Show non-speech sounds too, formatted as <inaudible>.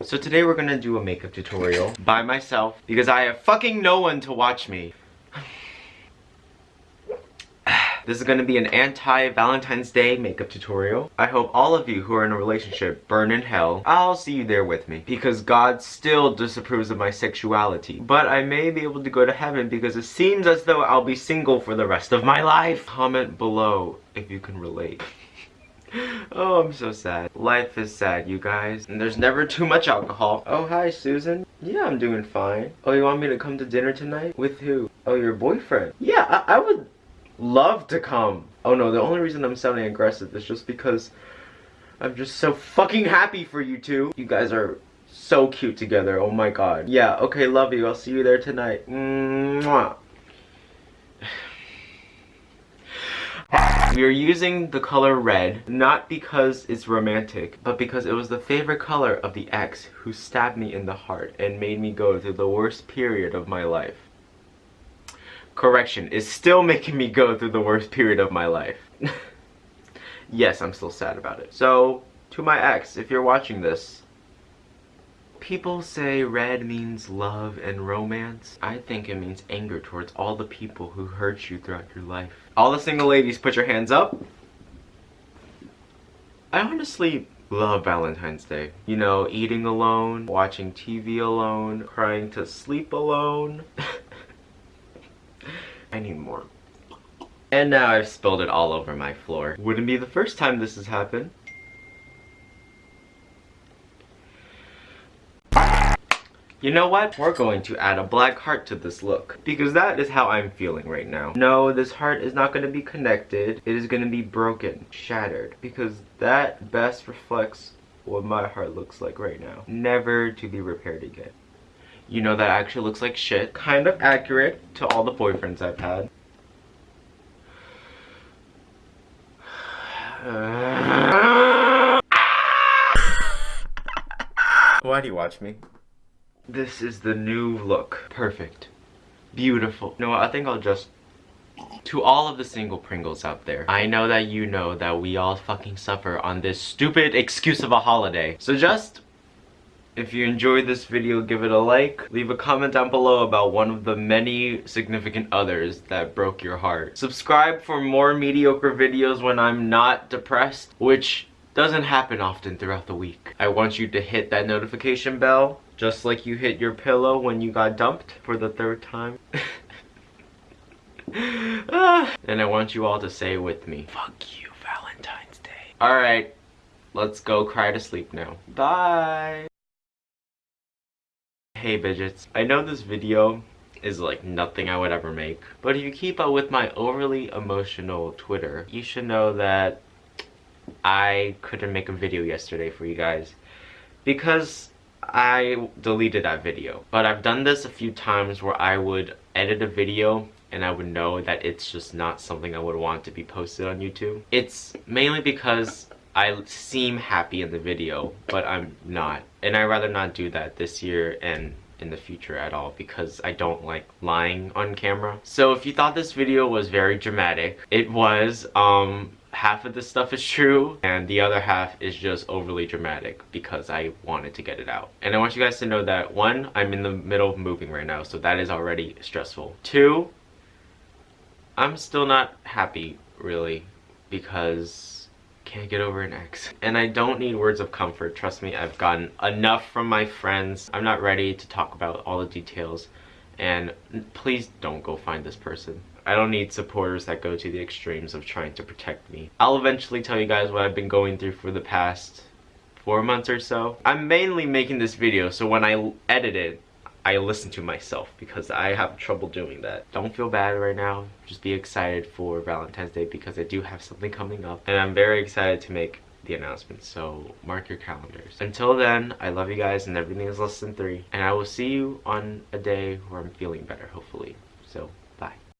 So today we're gonna do a makeup tutorial by myself because I have fucking no one to watch me. <sighs> This is gonna be an anti-Valentine's Day makeup tutorial. I hope all of you who are in a relationship burn in hell. I'll see you there with me because God still disapproves of my sexuality. But I may be able to go to heaven because it seems as though I'll be single for the rest of my life. Comment below if you can relate. Oh, I'm so sad. Life is sad, you guys. And there's never too much alcohol. Oh, hi, Susan. Yeah, I'm doing fine. Oh, you want me to come to dinner tonight? With who? Oh, your boyfriend. Yeah, I, I would love to come. Oh no, the only reason I'm sounding aggressive is just because I'm just so fucking happy for you two. You guys are so cute together. Oh my god. Yeah, okay, love you. I'll see you there tonight. Mwah. We are using the color red, not because it's romantic, but because it was the favorite color of the ex who stabbed me in the heart and made me go through the worst period of my life correction, is still making me go through the worst period of my life. <laughs> yes, I'm still sad about it. So, to my ex, if you're watching this, people say red means love and romance. I think it means anger towards all the people who hurt you throughout your life. All the single ladies, put your hands up. I honestly love Valentine's Day. You know, eating alone, watching TV alone, crying to sleep alone. <laughs> I need more. And now I've spilled it all over my floor. Wouldn't be the first time this has happened. You know what? We're going to add a black heart to this look. Because that is how I'm feeling right now. No, this heart is not going to be connected. It is going to be broken, shattered. Because that best reflects what my heart looks like right now. Never to be repaired again. You know that actually looks like shit. Kind of accurate to all the boyfriends I've had. <sighs> Why do you watch me? This is the new look. Perfect. Beautiful. You know what? I think I'll just... To all of the single Pringles out there, I know that you know that we all fucking suffer on this stupid excuse of a holiday. So just if you enjoyed this video, give it a like. Leave a comment down below about one of the many significant others that broke your heart. Subscribe for more mediocre videos when I'm not depressed, which doesn't happen often throughout the week. I want you to hit that notification bell, just like you hit your pillow when you got dumped for the third time. <laughs> and I want you all to say with me, fuck you, Valentine's Day. Alright, let's go cry to sleep now. Bye! Hey Bidgets, I know this video is like nothing I would ever make, but if you keep up with my overly emotional Twitter, you should know that I couldn't make a video yesterday for you guys because I deleted that video. But I've done this a few times where I would edit a video and I would know that it's just not something I would want to be posted on YouTube. It's mainly because I seem happy in the video, but I'm not. And I'd rather not do that this year and in the future at all because I don't like lying on camera. So if you thought this video was very dramatic, it was. Um, half of this stuff is true and the other half is just overly dramatic because I wanted to get it out. And I want you guys to know that one, I'm in the middle of moving right now, so that is already stressful. Two, I'm still not happy really because can't get over an ex. And I don't need words of comfort. Trust me, I've gotten enough from my friends. I'm not ready to talk about all the details. And please don't go find this person. I don't need supporters that go to the extremes of trying to protect me. I'll eventually tell you guys what I've been going through for the past four months or so. I'm mainly making this video so when I edit it, I listen to myself because I have trouble doing that. Don't feel bad right now. Just be excited for Valentine's Day because I do have something coming up. And I'm very excited to make the announcement. So mark your calendars. Until then, I love you guys and everything is less than three. And I will see you on a day where I'm feeling better, hopefully. So